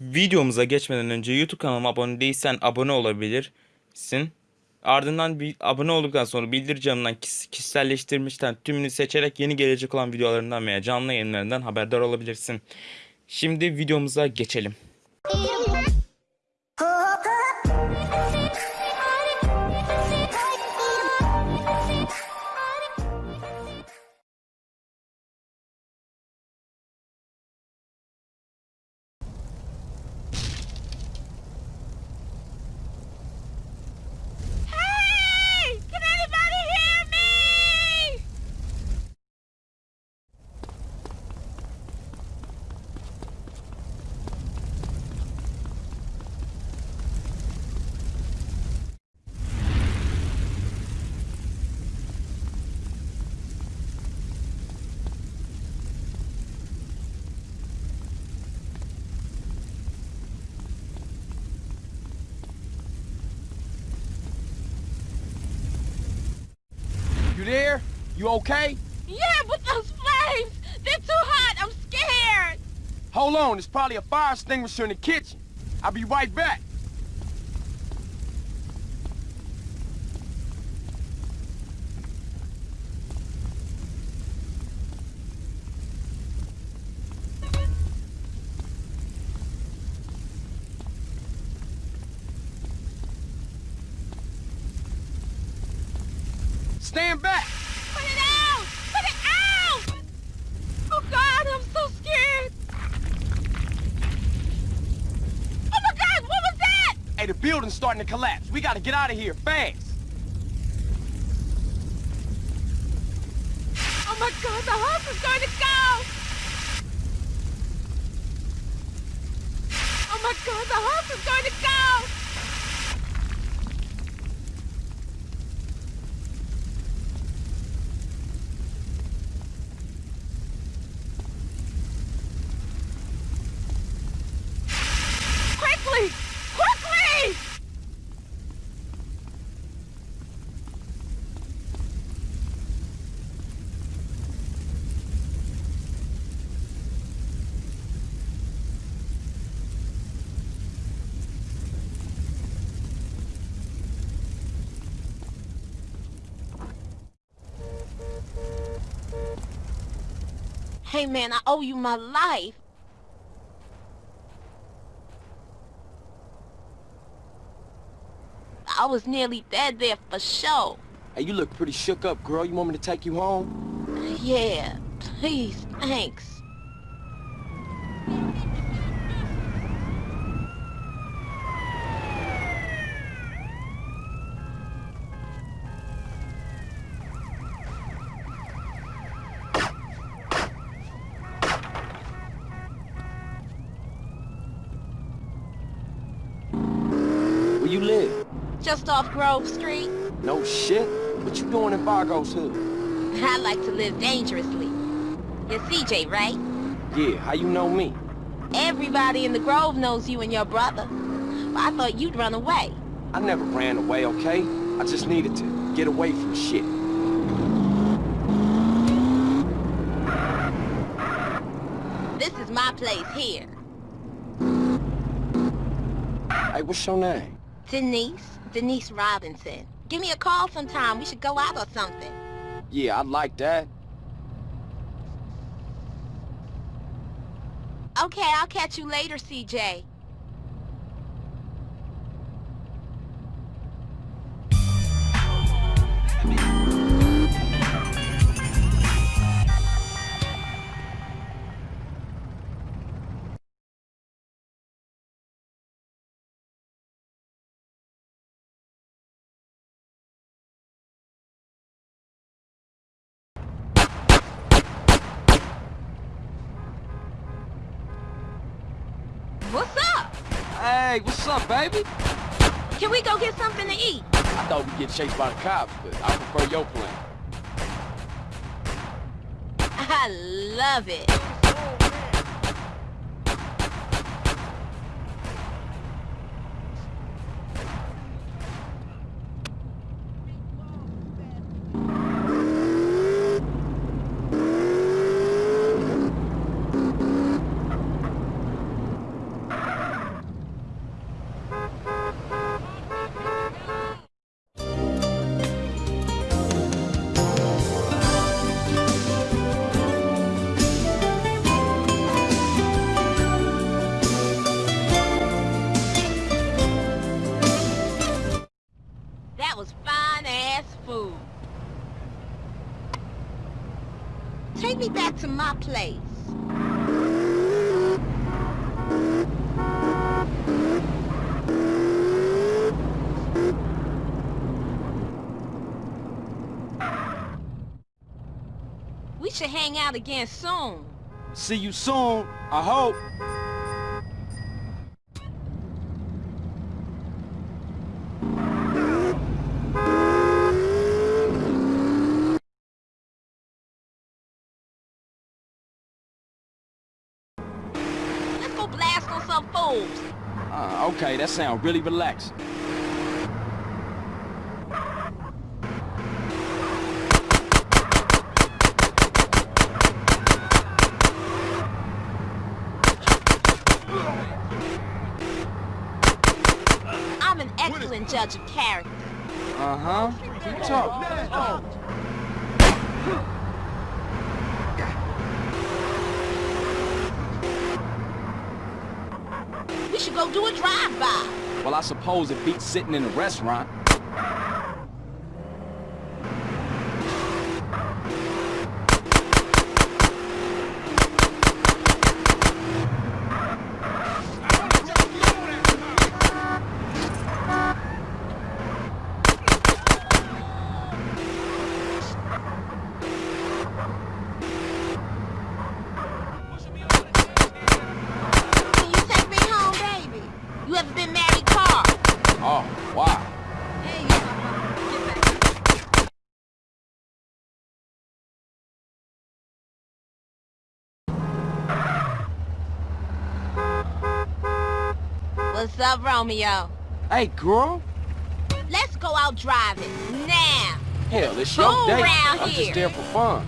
Videomuza geçmeden önce YouTube kanalıma abone değilsen abone olabilirsin. Ardından bir abone olduktan sonra bildiricimden kis- kişiselleştirmişten tümünü seçerek yeni gelecek olan videolarından veya canlı yayınlarından haberdar olabilirsin. Şimdi videomuza geçelim. There? You okay? Yeah, but those flames! They're too hot! I'm scared! Hold on, there's probably a fire extinguisher in the kitchen. I'll be right back. Stand back! Put it out! Put it out! Oh God, I'm so scared! Oh my God, what was that? Hey, the building's starting to collapse. We gotta get out of here fast. Oh my God, the house is going to go! Oh my God, the house is going to go! Hey man, I owe you my life. I was nearly dead there for sure. Hey, you look pretty shook up, girl. You want me to take you home? Yeah, please, thanks. Where you live? Just off Grove Street, No shit. What you doing in Vagos' hood? I like to live dangerously. You're CJ, right? Yeah, how you know me? Everybody in the Grove knows you and your brother. But I thought you'd run away. I never ran away, okay? I just needed to get away from shit. This is my place here. Hey, what's your name? Denise, Denise Robinson. Give me a call sometime. We should go out or something. Yeah, I'd like that. Okay, I'll catch you later, CJ. Hey, what's up, baby? Can we go get something to eat? I thought we'd get chased by the cops, but I prefer your plan. I love it. To my place. We should hang out again soon. See you soon, I hope. Let's go blast on some fools. Uh, okay, that sounds really relaxed. I'm an excellent judge of character. Uh-huh. Keep talking. Go do a drive-by. Well, I suppose it beats sitting in a restaurant. Can you take me home, baby? You ever been married, Carl? Oh, wow. Hey, you Get back. What's up, Romeo? Hey, girl. Let's go out driving now. Hell, it's your Go day. I'm here. just there for fun.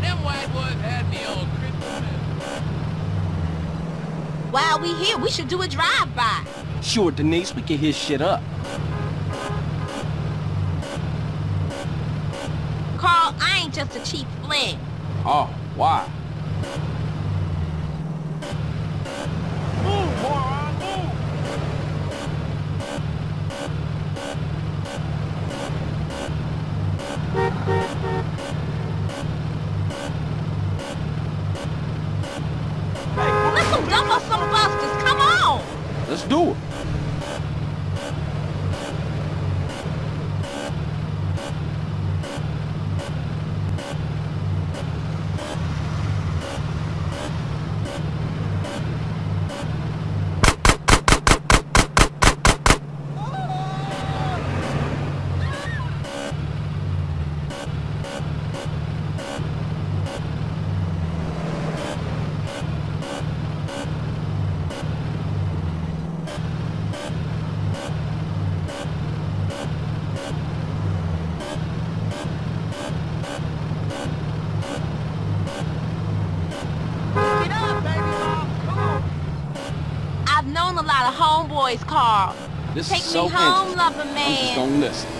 Them white boys had me on Christmas. While we here, we should do a drive-by. Sure, Denise, we can hit shit up. Just a cheap fling. Oh, wow. I've known a lot of homeboys, Carl. This Take is so me home, lover I'm just man. gonna listen.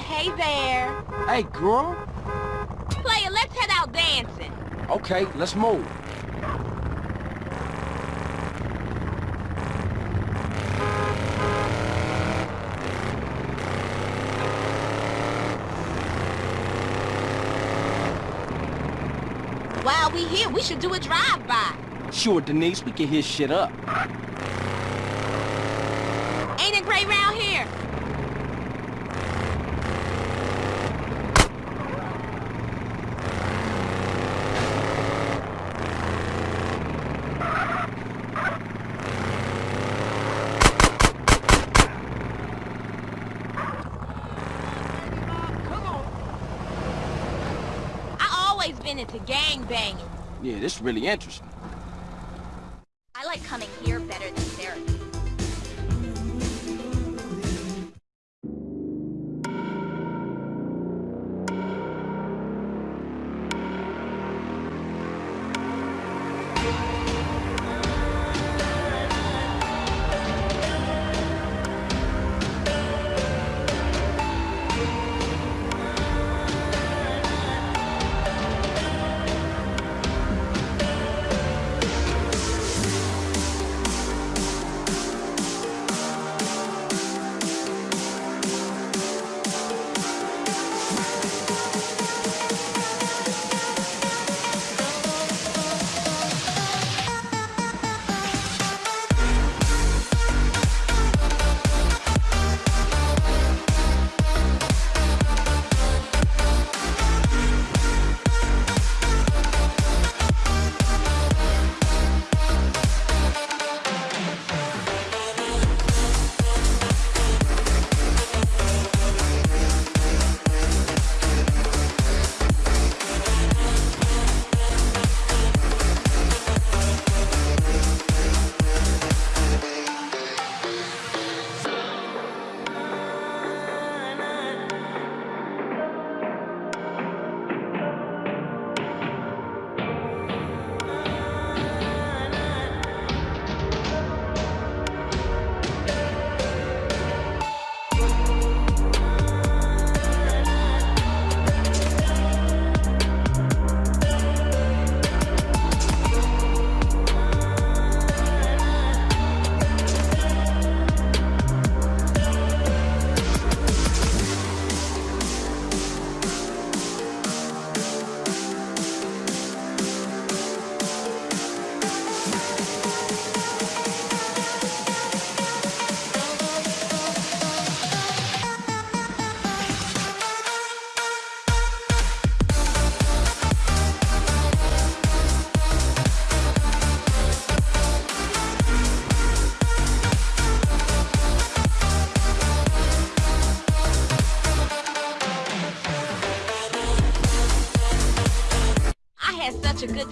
Hey there. Hey, girl. Player, let's head out dancing. Okay, let's move. While we here, we should do a drive-by. Sure, Denise, we can hit shit up. Ain't it great round here? I always been into. Yeah, this is really interesting.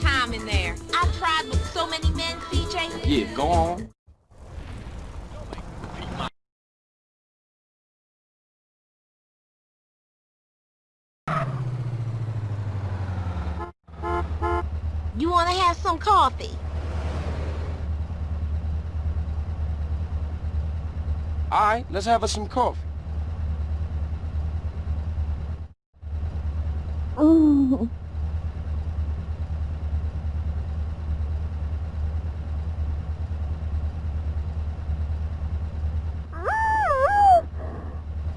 Time in there. I've tried with so many men, CJ. Yeah, go on. You want to have some coffee? All right, let's have us some coffee. Oh.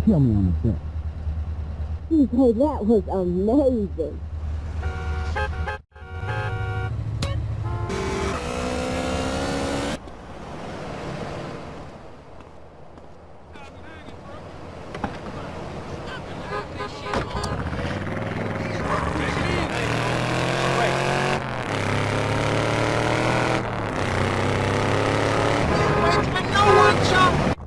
Kill me on the set. CJ, that was amazing. Where's my no one, Chuck?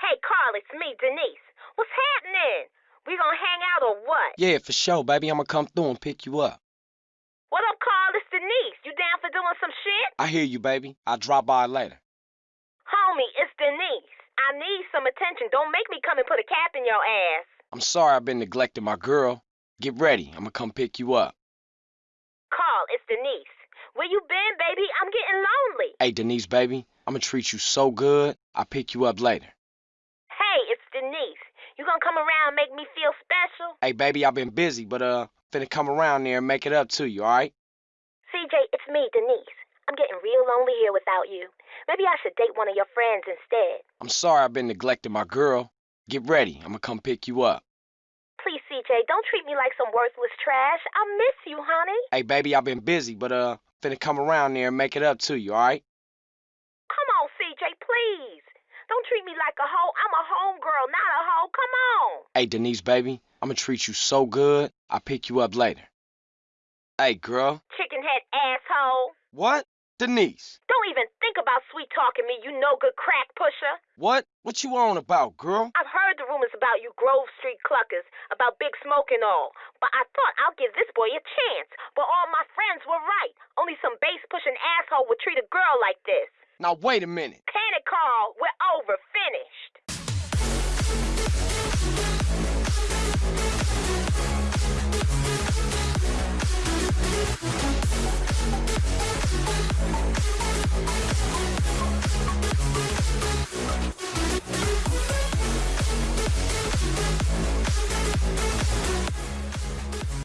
Hey, Carl, it's me, Denise. What's happening? We gonna hang out or what? Yeah, for sure, baby. I'm gonna come through and pick you up. What up, Carl? It's Denise. You down for doing some shit? I hear you, baby. I'll drop by later. Homie, it's Denise. I need some attention. Don't make me come and put a cap in your ass. I'm sorry I've been neglecting my girl. Get ready. I'm gonna come pick you up. Carl, it's Denise. Where you been, baby? I'm getting lonely. Hey, Denise, baby. I'm gonna treat you so good. I'll pick you up later. Hey, it's Denise. You gonna come around and make me feel special? Hey, baby, I've been busy, but uh, finna come around there and make it up to you, alright? CJ, it's me, Denise. I'm getting real lonely here without you. Maybe I should date one of your friends instead. I'm sorry I've been neglecting my girl. Get ready. I'm gonna come pick you up. Please, CJ, don't treat me like some worthless trash. I miss you, honey. Hey, baby, I've been busy, but uh, finna come around there and make it up to you, alright? Come on, CJ, please. Don't treat me like a hoe. I'm a homegirl, not a hoe. Come on. Hey, Denise, baby, I'm gonna treat you so good. I'll pick you up later. Hey, girl. Chicken head asshole. What? Denise. Don't even think about sweet talking me, you no good crack pusher. What? What you on about, girl? I've heard the rumors about you Grove Street cluckers, about Big Smoke and all. But I thought I'll give this boy a chance. But all my friends were right. Only some base pushing asshole would treat a girl like this. Now, wait a minute. Panic call. We're over finished.